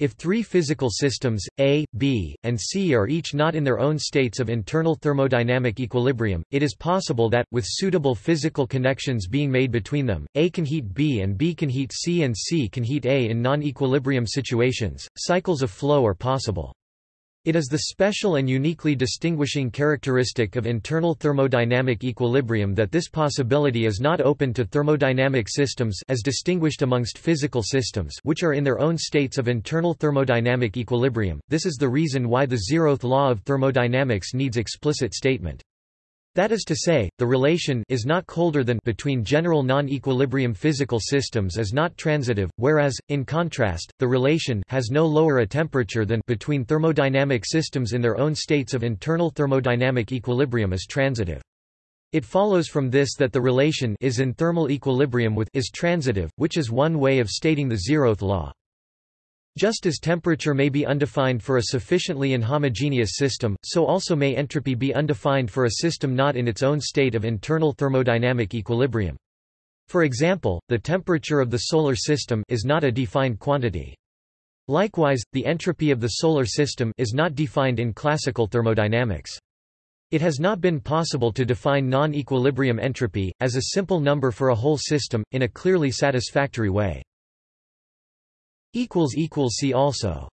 Speaker 1: If three physical systems, A, B, and C are each not in their own states of internal thermodynamic equilibrium, it is possible that, with suitable physical connections being made between them, A can heat B and B can heat C and C can heat A in non-equilibrium situations. Cycles of flow are possible. It is the special and uniquely distinguishing characteristic of internal thermodynamic equilibrium that this possibility is not open to thermodynamic systems as distinguished amongst physical systems which are in their own states of internal thermodynamic equilibrium. This is the reason why the zeroth law of thermodynamics needs explicit statement. That is to say, the relation is not colder than between general non-equilibrium physical systems is not transitive, whereas, in contrast, the relation has no lower a temperature than between thermodynamic systems in their own states of internal thermodynamic equilibrium is transitive. It follows from this that the relation is in thermal equilibrium with is transitive, which is one way of stating the zeroth law. Just as temperature may be undefined for a sufficiently inhomogeneous system, so also may entropy be undefined for a system not in its own state of internal thermodynamic equilibrium. For example, the temperature of the Solar System is not a defined quantity. Likewise, the entropy of the Solar System is not defined in classical thermodynamics. It has not been possible to define non-equilibrium entropy, as a simple number for a whole system, in a clearly satisfactory way. See also